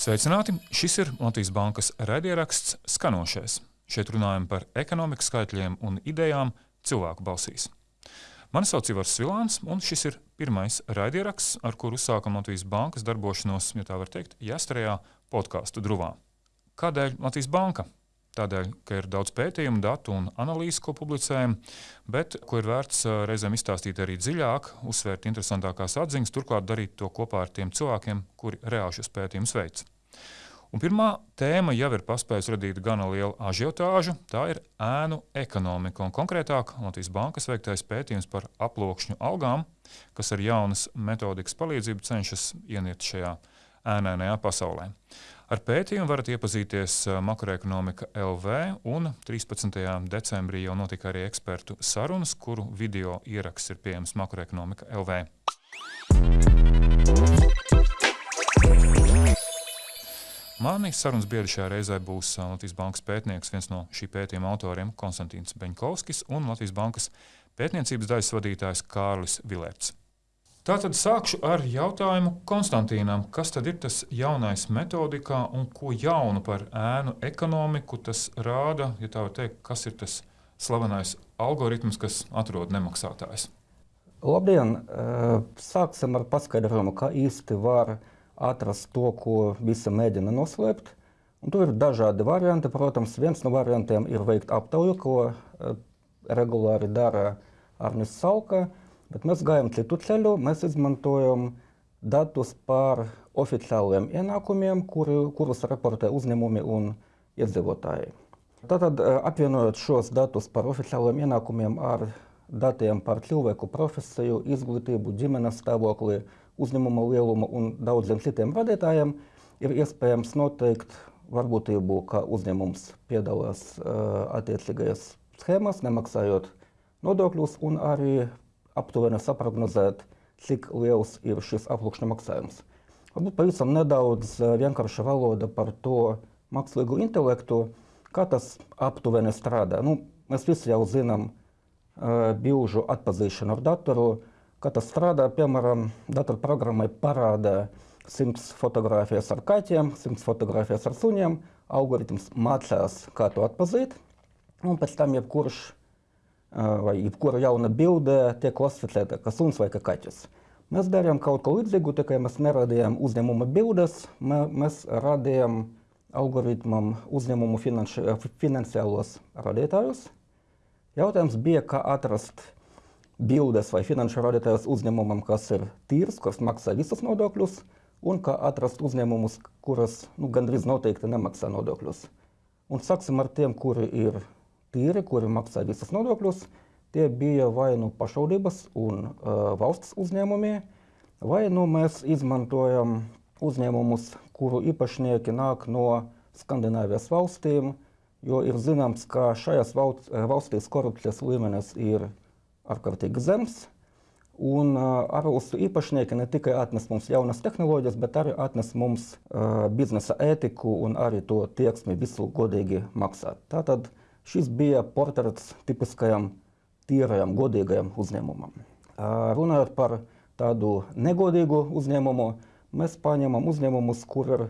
Sveicināti! Šis ir Latvijas Bankas raidieraksts Skanošais. Šeit runājam par ekonomikas skaitļiem un idejām cilvēku balsīs. Mani sauc Ivars Vilāns, un šis ir pirmais raidieraksts, ar kuru uzsākam Latvijas Bankas darbošanos, ja tā var teikt, jāstarajā podkāstu druvā. Kādēļ Latvijas Banka? Tādēļ, ka ir daudz pētījumu, datu un analīzes, ko publicējam, bet ko ir vērts reizēm izstāstīt arī dziļāk, uzsvērt interesantākās atziņas, turklāt darīt to kopā ar tiem cilvēkiem, kuri reāli šos pētījumus veic. Un pirmā tēma jau ir paspējusi radīt gana lielu ažiotāžu. Tā ir ēnu ekonomika. Un konkrētāk, Latvijas Bankas veiktais pētījums par aploksņu algām, kas ar jaunas metodikas palīdzību cenšas ieniet šajā ēnainajā pasaulē. Ar pētījumu varat iepazīties makroekonomika LV, un 13. decembrī jau notika arī ekspertu sarunas, kuru video ieraksts ir pieejams makroekonomika LV. Mani sarunas biedri šajā reizē būs Latvijas Bankas pētnieks, viens no šī pētījuma autoriem - Konstantīns Beņkovskis un Latvijas Bankas pētniecības daļas vadītājs Kārlis Vilērts. Tātad sākšu ar jautājumu Konstantīnam. Kas tad ir tas jaunais metodikā un ko jaunu par ēnu ekonomiku tas rāda? Ja tā var teikt, kas ir tas slavenais algoritms, kas atrod nemaksātājs? Labdien! Sāksim ar paskaidrojumu, kā īsti var atrast to, ko visi mēģina noslēpt. Un tur ir dažādi varianti. Protams, viens no variantiem ir veikt aptauju, ko regulāri dara Arnis Salka. Bet mēs gājām citu ceļu. Mēs izmantojam datus par oficiāliem ienākumiem, kuri, kurus raportē uzņēmumi un iedzīvotāji. Tātad, apvienojot šos datus par oficiāliem ienākumiem ar datiem par cilvēku profesiju, izglītību, ģimenes stāvokli, uzņēmuma lielumu un daudziem citiem radītājiem, ir iespējams noteikt varbūtību, ka uzņēmums piedalās uh, attiecīgajās schēmās, nemaksājot nodokļus, un arī aptuveni saprognozēt, cik liels ir šis aploksņa maksājums. Varbūt pavisam nedaudz vienkārša valoda par to mākslīgo intelektu, kā tas aptuveni strādā. Nu, mēs visi jau zinām uh, bilžu atpazīšanu ar datoru, kā tas strādā. Piemēram, datorprogrammai parāda 100 fotogrāfijas ar kaķiem, 100 fotogrāfijas ar suņiem. Algoritms mācās, kā to atpazīt, un pēc tam jebkurš vai jebkura jauna bilde tiek klasificēta kā suns vai kā kaķis. Mēs darījām kaut ko līdzīgu, tikai mēs neradījām uzņēmuma bildes, mēs radījām algoritmam uzņēmumu finanši, finansiālos radītājus. Jautājums bija, kā atrast bildes vai finanšu radītājus uzņēmumam, kas ir tīrs, kas maksā visus nodokļus, un kā atrast uzņēmumus, kuras nu, gandrīz noteikti nemaksā nodokļus. Un sāksim ar tiem, kuri ir tīri, kuri maksā visas nodokļus, tie bija vai nu pašvaldības un uh, valsts uzņēmumi, vai nu mēs izmantojam uzņēmumus, kuru īpašnieki nāk no Skandināvijas valstīm, jo ir zināms, ka šajās valstīs korupcijas līmenis ir ārkārtīgi zems. Un uh, ārvalstu īpašnieki ne tikai atnes mums jaunas tehnoloģijas, bet arī atnes mums uh, biznesa ētiku un arī to tieksmi visu godīgi maksāt. Tātad Šis bija portrets tipiskajam tīrajam, godīgajam uzņēmumam. Runājot par tādu negodīgu uzņēmumu, mēs paņemam uzņēmumus, kur ir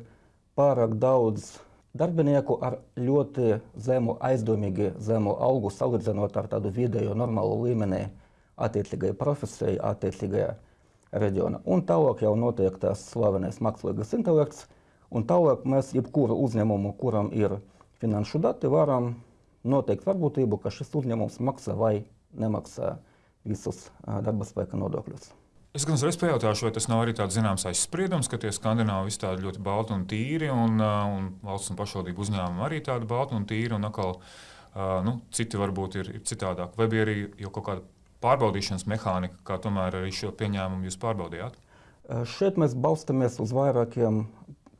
pārāk daudz darbinieku ar ļoti zemu, aizdomīgi zemu algu, salīdzinot ar tādu vidējo normālu līmeni attiecīgajai profesijai, attiecīgajā reģionā. Un tālāk jau notiek tas slavenais mākslīgais intelekts, un tālāk mēs jebkuru uzņēmumu, kuram ir finanšu dati, varam noteikt varbūtību, ka šis uzņēmums maksā vai nemaksā visus darba spēka nodokļus. Es gan uzreiz pajautāšu, vai tas nav arī tāds zināms aizspriedums, ka tie skandināvi visi tādi ļoti balti un tīri, un, un valsts un pašvaldību uzņēmumi arī tādi balti un tīri, un atkal nu, citi varbūt ir, ir citādāk. Vai bija arī jau kaut kāda pārbaudīšanas mehānika, kā tomēr arī šo pieņēmumu jūs pārbaudījāt? Šeit mēs balstamies uz vairākiem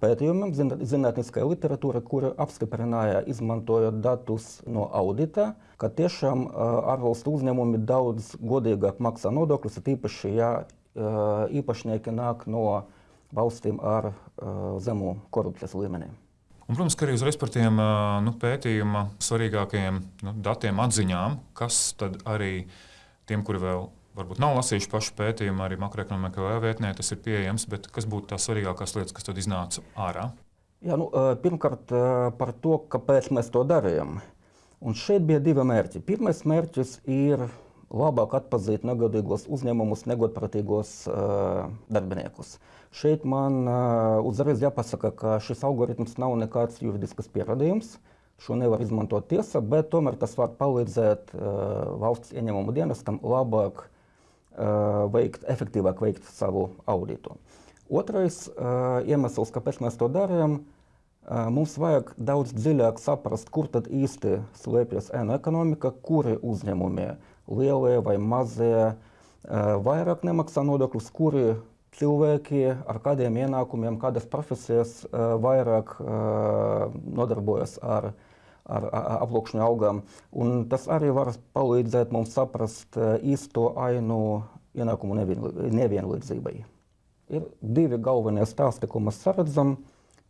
pētījumiem, zinātniskā literatūra, kura apstiprināja, izmantojot datus no audita, ka tiešām ārvalstu uzņēmumi daudz godīgāk maksā nodokļus, tīpaši, ja īpašnieki nāk no valstīm ar zemu korupcijas līmeni. Un, protams, ka arī uzreiz par tiem nu, pētījuma svarīgākajiem nu, datiem, atziņām, kas tad arī tiem, kuri vēl varbūt nav lasījuši pašu pētījumu, arī makroekonomikā vietnē tas ir pieejams, bet kas būtu tās svarīgākās lietas, kas tad iznāca ārā? Jā, nu, pirmkārt, par to, kāpēc mēs to darījām. Un šeit bija divi mērķi. Pirmais mērķis ir labāk atpazīt negodīgos uzņēmumus, negodprātīgos uh, darbiniekus. Šeit man uh, uzreiz jāpasaka, ka šis algoritms nav nekāds juridisks pierādījums. Šo nevar izmantot tiesa, bet tomēr tas var palīdzēt uh, valsts ieņēmumu dienestam labāk uh, veikt, efektīvāk veikt savu auditu. Otrais iemesls, kāpēc mēs to darām, mums vajag daudz dziļāk saprast, kur tad īsti slēpjas ēnu ekonomika, kuri uzņēmumi, lielie vai mazie, vairāk nemaksā nodokļus, kuri cilvēki ar kādiem ienākumiem, kādas profesijas vairāk nodarbojas ar, ar, aploksņu augām. Un tas arī var palīdzēt mums saprast uh, īsto ainu ienākumu nevienlīdzībai. Ir divi galvenie stāsti, ko mēs redzam.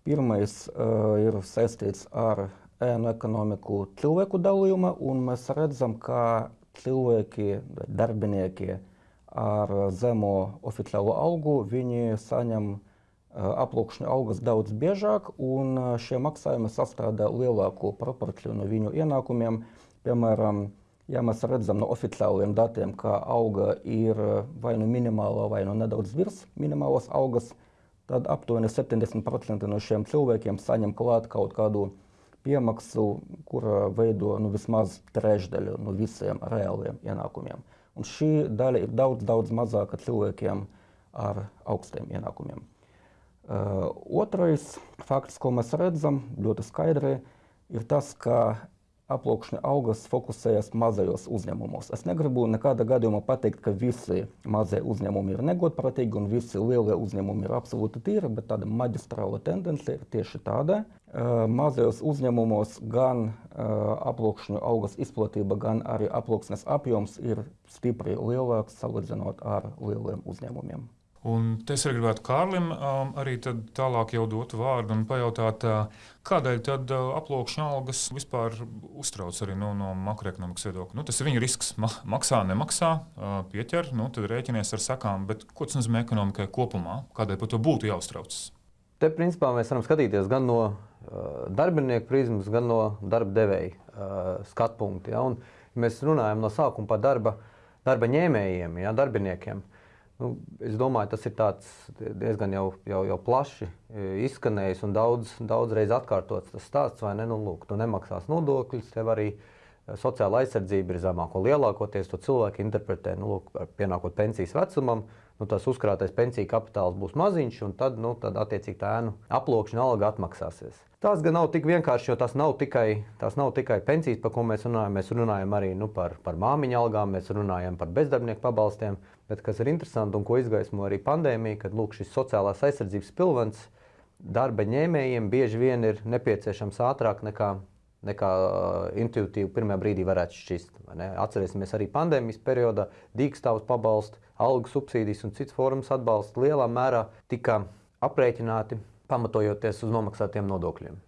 Pirmais uh, ir saistīts ar ēnu ekonomiku cilvēku dalījuma, un mēs redzam, ka cilvēki, darbinieki ar zemo oficiālo algu, viņi saņem uh, aplūkšņu algas daudz biežāk, un šie maksājumi sastāvda lielāku proporciju no viņu ienākumiem. Piemēram, Ja mēs redzam no oficiāliem datiem, ka auga ir vai nu minimāla, vai nu nedaudz virs minimālas algas, tad aptuveni 70% no šiem cilvēkiem saņem klāt kaut kādu piemaksu, kura veido nu, vismaz trešdaļu no visiem reāliem ienākumiem. Un šī daļa ir daudz, daudz mazāka cilvēkiem ar augstiem ienākumiem. Otrais fakts, ko mēs redzam ļoti skaidri, ir tas, ka aploksņa augas fokusējas mazajos uzņēmumos. Es negribu nekādā gadījumā pateikt, ka visi mazie uzņēmumi ir negodprātīgi un visi lielie uzņēmumi ir absolūti tīri, bet tāda maģistrāla tendence ir tieši tāda. Uh, mazajos uzņēmumos gan uh, aploksņu augas izplatība, gan arī aploksnes apjoms ir stipri lielāks salīdzinot ar lieliem uzņēmumiem. Un es arī gribētu Kārlim um, arī tālāk jau dot vārdu un pajautāt, uh, kādēļ tad uh, aploksņa algas vispār uztrauc arī nu, no makroekonomikas viedokļa. Nu, tas ir viņa risks. Ma maksā, nemaksā, uh, pieķer, nu, tad rēķinies ar sakām. Bet ko tas nozīmē ekonomikai kopumā? Kādēļ par to būtu jāuztraucas? Te principā mēs varam skatīties gan no uh, darbinieku prizmas, gan no darba devēja uh, skatu punkta. Ja? Un, ja mēs runājam no sākuma par darba, darba ņēmējiem, ja, darbiniekiem. Nu, es domāju, tas ir diezgan jau, jau, jau plaši e, izskanējis un daudz, daudz reizes atkārtots tas stāsts, vai ne? Nu, lūk, tu nemaksās nodokļus, tev arī e, sociāla aizsardzība ir zemāko. Lielākoties to cilvēki interpretē, nu, lūk, pienākot pensijas vecumam, nu, tas uzkrātais pensiju kapitāls būs maziņš, un tad, nu, tad attiecīgi tā ēnu aplokšana alga atmaksāsies. Tas gan nav tik vienkārši, jo tas nav tikai, tas nav tikai pensijas, par ko mēs runājam. Mēs runājam arī nu, par, par māmiņu algām, mēs runājam par bezdarbnieku pabalstiem. Bet kas ir interesanti un ko izgaismo arī pandēmija, kad lūk, šis sociālās aizsardzības pilvens darba ņēmējiem bieži vien ir nepieciešams ātrāk nekā, nekā intuitīvi pirmā brīdī varētu šķist. Atcerēsimies arī pandēmijas periodā dīkstāvus pabalstu, algu subsīdijas un citas formas atbalsts lielā mērā tika aprēķināti pamatojoties uz nomaksātiem nodokļiem.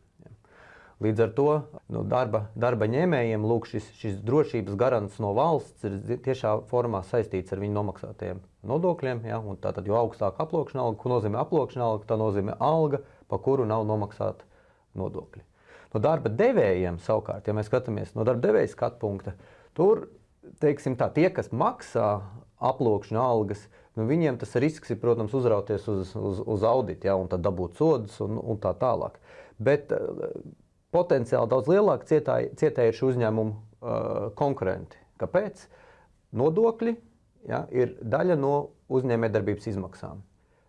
Līdz ar to nu, darba, darba ņēmējiem lūk, šis, šis drošības garants no valsts ir tiešā formā saistīts ar viņu nomaksātajiem nodokļiem. Ja? Tātad, jo augstāka aploksņa alga, ko nozīmē aploksņa alga, tā nozīmē alga, pa kuru nav nomaksāta nodokļi. No darba devējiem savukārt, ja mēs skatāmies no darba devēja skatu punkta, tur teiksim, tā, tie, kas maksā aploksņa algas, nu, viņiem tas risks ir, protams, uzrauties uz, uz, uz auditu, ja, un tad dabūt sodus un, un tā tālāk. Bet uh, potenciāli daudz lielāk cietēji, cietēji ir šī uzņēmuma uh, konkurenti. Kāpēc? Nodokļi ja, ir daļa no uzņēmējdarbības izmaksām.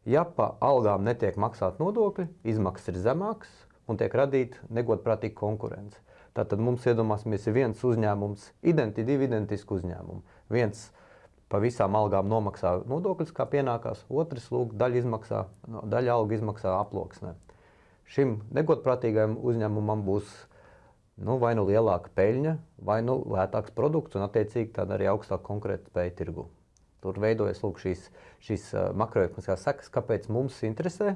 Ja pa algām netiek maksāt nodokļi, izmaksas ir zemākas un tiek radīta negodprātīga konkurence. Tātad mums iedomāsimies, ir viens uzņēmums, identi, divi identiski uzņēmumi. Viens pa visām algām nomaksā nodokļus, kā pienākās. Otrs, lūk, daļa, izmaksā, daļa alga izmaksā aploksnē. Šim negodprātīgajam uzņēmumam būs nu, vai nu lielāka peļņa, vai nu lētāks produkts, un attiecīgi tāda arī augstāka konkurētspēja tirgu. Tur veidojas lūk, šīs, šīs makroekonomiskās sekas, kāpēc mums interesē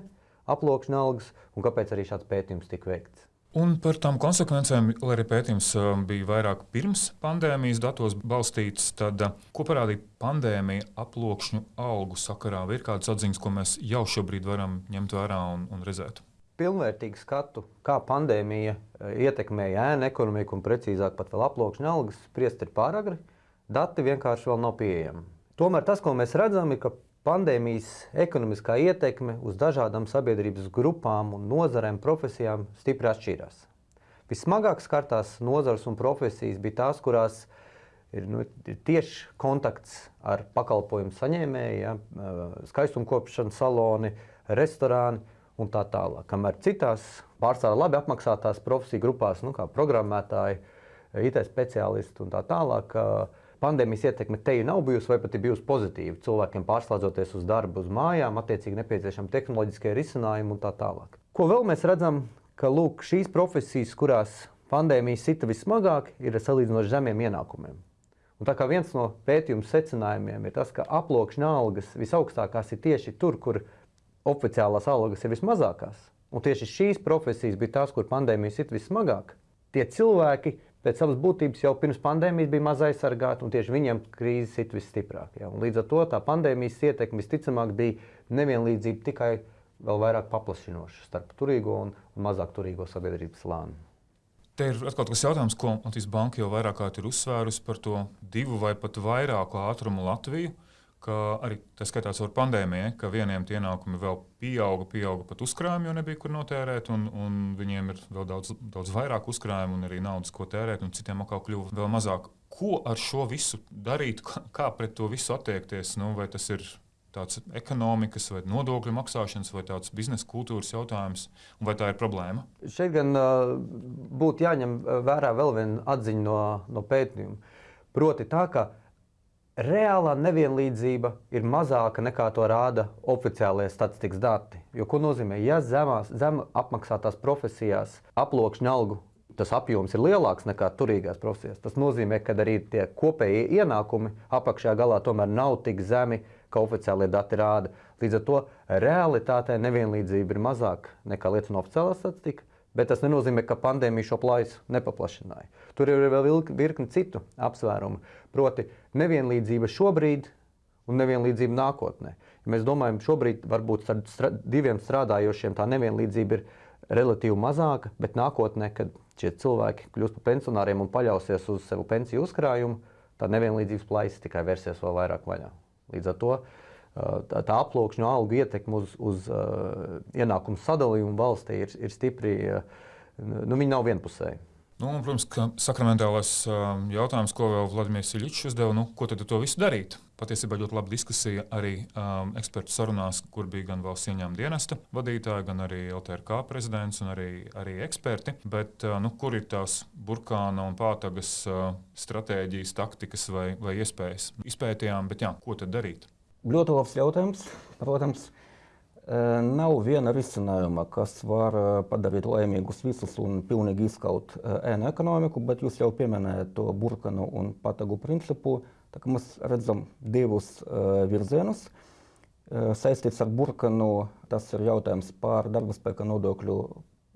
aploksņa algas un kāpēc arī šāds pētījums tika veikts. Un par tām konsekvencēm, lai arī pētījums um, bija vairāk pirms pandēmijas datos balstīts, tad uh, ko parādīja pandēmija aploksņu algu sakarā? Vai ir kādas atziņas, ko mēs jau šobrīd varam ņemt vērā un, un redzēt? pilnvērtīgu skatu, kā pandēmija ietekmēja ēnu ekonomiku un precīzāk pat vēl aploksņa algas, spriest ir pāragri. Dati vienkārši vēl nav pieejami. Tomēr tas, ko mēs redzam, ir, ka pandēmijas ekonomiskā ietekme uz dažādām sabiedrības grupām un nozarēm, profesijām stipri atšķīrās. Vissmagāk skartās nozars un profesijas bija tās, kurās ir, nu, tieši kontakts ar pakalpojumu saņēmēju, ja, skaistumkopšanas saloni, restorāni un tā tālāk. Kamēr citās pārsvarā labi apmaksātās profesiju grupās, nu, kā programmētāji, IT speciālisti un tā tālāk, pandēmijas ietekme te nav bijusi vai pat ir bijusi pozitīva. Cilvēkiem pārslēdzoties uz darbu, uz mājām, attiecīgi nepieciešami tehnoloģiskie risinājumi un tā tālāk. Ko vēl mēs redzam, ka lūk, šīs profesijas, kurās pandēmija sita vismagāk, ir salīdzinoši zemiem ienākumiem. Un tā kā viens no pētījuma secinājumiem ir tas, ka aploksņa algas visaugstākās ir tieši tur, kur oficiālās algas ir vismazākās. Un tieši šīs profesijas bija tās, kur pandēmija sit vismagāk. Tie cilvēki pēc savas būtības jau pirms pandēmijas bija maz aizsargāti, un tieši viņiem krīze sit visstiprāk. Ja? Un līdz ar to tā pandēmijas ietekme visticamāk bija nevienlīdzība tikai vēl vairāk paplašinoša starp turīgo un mazāk turīgo sabiedrības slāni. Te ir atkal tas jautājums, ko Latvijas Banka jau vairāk kārt ir uzsvērusi par to divu vai pat vairāku ātrumu Latviju ka arī tas skatās ar pandēmiju, ka vieniem tie ienākumi vēl pieauga, pieauga pat uzkrājumi, jo nebija kur notērēt, un, un viņiem ir vēl daudz, daudz vairāk uzkrājumu un arī naudas, ko tērēt, un citiem atkal kļuva vēl mazāk. Ko ar šo visu darīt, kā pret to visu attiekties? Nu, vai tas ir tāds ekonomikas vai nodokļu maksāšanas vai tāds biznesa kultūras jautājums, vai tā ir problēma? Šeit gan uh, būtu jāņem vērā vēl viena atziņa no, no pētījuma. Proti tā, ka reālā nevienlīdzība ir mazāka nekā to rāda oficiālie statistikas dati. Jo, ko nozīmē, ja zemās, zem apmaksātās profesijās aploksņa algu tas apjoms ir lielāks nekā turīgās profesijās, tas nozīmē, ka arī tie kopējie ienākumi apakšā galā tomēr nav tik zemi, kā oficiālie dati rāda. Līdz ar to realitātē nevienlīdzība ir mazāka nekā liecina oficiālā statistika. Bet tas nenozīmē, ka pandēmija šo plaisu nepaplašināja. Tur ir vēl virkni citu apsvērumu. Proti, nevienlīdzība šobrīd un nevienlīdzība nākotnē. Ja mēs domājam, šobrīd varbūt ar strā, diviem strādājošiem tā nevienlīdzība ir relatīvi mazāka, bet nākotnē, kad šie cilvēki kļūs par pensionāriem un paļausies uz savu pensiju uzkrājumu, tā nevienlīdzības plaisa tikai vērsies vēl vairāk vaļā. Līdz ar to tā, tā aploksņa algu ietekme uz, uz uh, ienākumu sadalījumu valstī ir, ir stipri, uh, nu, viņi nav vienpusēji. Nu, un, protams, ka sakramentālais jautājums, ko vēl Vladimirs Ilīčs uzdeva, nu, ko tad to visu darīt? Patiesībā ļoti laba diskusija arī um, ekspertu sarunās, kur bija gan valsts ieņēmuma dienesta vadītāji, gan arī LTRK prezidents un arī, arī eksperti. Bet, uh, nu, kur ir tās burkāna un pātagas uh, stratēģijas, taktikas vai, vai iespējas? Izpētījām, bet jā, ko tad darīt? Labs jautājums. Protams, nav viena risinājuma, kas var padarīt laimīgus visus un pilnīgi izskaut ēnu ekonomiku, bet jūs jau pieminējat to burkanu un patagu principu. Tā kā mēs redzam divus virzienus. Saistīts ar burkanu, tas ir jautājums par darba spēka nodokļu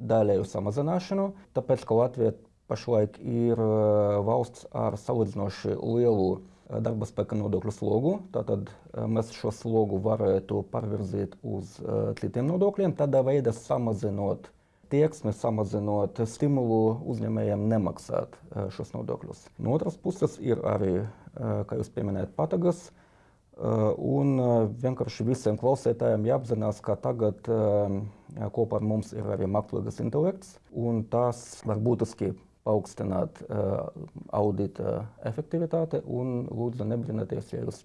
daļēju samazināšanu, tāpēc, ka Latvija pašlaik ir valsts ar salīdzinoši lielu darba spēka nodokļu slogu. Tātad mēs šo slogu varētu pārvirzīt uz citiem nodokļiem, tādā veidā samazinot tieksmi, samazinot stimulu uzņēmējiem nemaksāt šos nodokļus. No otras puses ir arī, kā jūs pieminējat, patagas. Un vienkārši visiem klausītājiem jāapzinās, ka tagad kopā ar mums ir arī mākslīgais intelekts, un tas var būtiski paaugstināt uh, audita efektivitāti un lūdzu nebrīnāties, ja jūs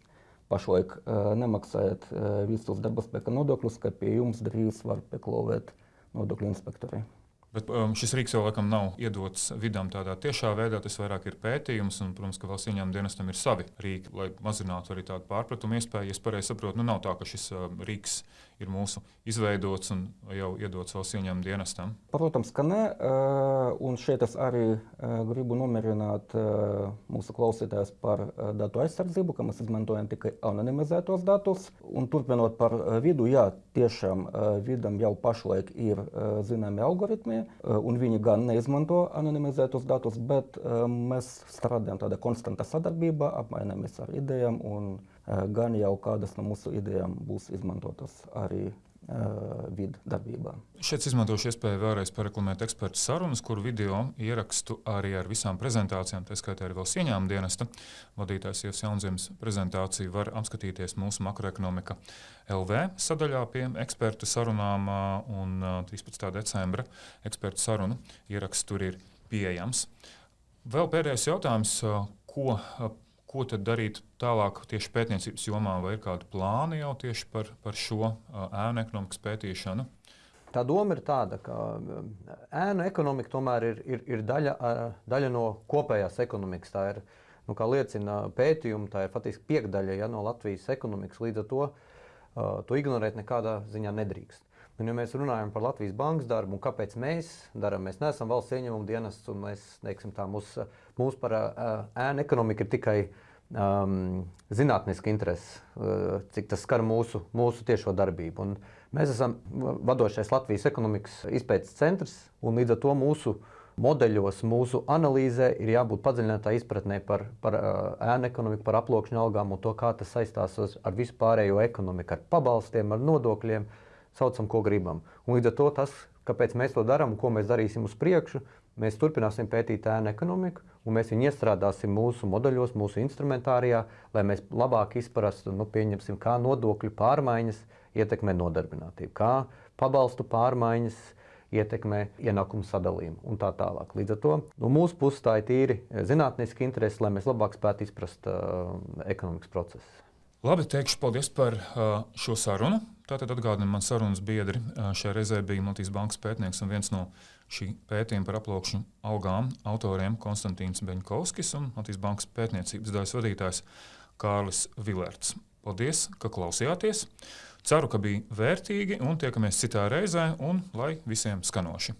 pašlaik uh, nemaksājat uh, visus darba spēka nodokļus, ka pie jums drīz var pieklāvēt nodokļu inspektori. Bet um, šis rīks jau laikam nav iedots vidām tādā tiešā veidā. Tas vairāk ir pētījums, un, protams, ka valsts ieņēmuma dienestam ir savi rīki, lai mazinātu arī tādu pārpratumu iespēju. Es pareizi saprotu, nu nav tā, ka šis uh, rīks ir mūsu izveidots un jau iedots valsts ieņēmuma dienestam? Protams, ka nē. Un šeit es arī gribu nomierināt mūsu klausītājus par datu aizsardzību, ka mēs izmantojam tikai anonimizētos datus. Un turpinot par vidu, jā, tiešām vidam jau pašlaik ir zināmi algoritmi, un viņi gan neizmanto anonimizētos datus, bet mēs strādājam tādā konstantā sadarbībā, apmainamies ar idejām un gan jau kādas no mūsu idejām būs izmantotas arī vidu darbībām. Šeit izmantošu iespēju vēlreiz pareklamēt ekspertu sarunas, kuru video ierakstu arī ar visām prezentācijām, tā skaitā arī vēl ieņēmuma dienesta vadītājs Ievs Jaunzemes prezentāciju var apskatīties mūsu makroekonomika LV sadaļā pie ekspertu sarunām un 13. decembra ekspertu sarunu ieraksts tur ir pieejams. Vēl pēdējais jautājums, ko Ko tad darīt tālāk tieši pētniecības jomā, vai ir kādi plāni jau tieši par, par šo ēnu ekonomikas pētīšanu? Tā doma ir tāda, ka ēnu ekonomika tomēr ir, ir, ir daļa, daļa no kopējās ekonomikas. Tā ir, nu, kā liecina pētījumi, tā ir faktiski piekdaļa ja, no Latvijas ekonomikas. Līdz ar to to ignorēt nekādā ziņā nedrīkst. Un, ja mēs runājam par Latvijas bankas darbu un kāpēc mēs darām, mēs neesam valsts ieņēmuma dienests un mēs, teiksim, tā, mūs, mūs par ēnu ekonomiku ir tikai um, zinātniska interese, cik tas skar mūsu, mūsu tiešo darbību. Un mēs esam vadošais Latvijas ekonomikas izpētes centrs un līdz ar to mūsu modeļos, mūsu analīzē ir jābūt padziļinātā izpratnē par, par ēnu ekonomiku, par aploksņa algām un to, kā tas saistās ar visu pārējo ekonomiku, ar pabalstiem, ar nodokļiem. Saucam, ko gribam. Un līdz ar to tas, kāpēc mēs to darām un ko mēs darīsim uz priekšu, mēs turpināsim pētīt ēnu ekonomiku, un mēs viņu iestrādāsim mūsu modeļos, mūsu instrumentārijā, lai mēs labāk izprastu, nu, kā nodokļu pārmaiņas ietekmē nodarbinātību, kā pabalstu pārmaiņas ietekmē ienākumu sadalījumu un tā tālāk. Līdz ar to no mūsu puses tā ir tīri zinātniska interese, lai mēs labāk spētu izprast uh, ekonomikas procesus. Labi, teikšu paldies par uh, šo sarunu. Tātad atgādinu, man sarunas biedri uh, šajā reizē bija Latvijas Bankas pētnieks un viens no šī pētījuma par aplokšņu algām autoriem Konstantīns Beņkovskis un Latvijas Bankas pētniecības daļas vadītājs Kārlis Vilērts. Paldies, ka klausījāties! Ceru, ka bija vērtīgi un tiekamies citā reizē un lai visiem skanoši!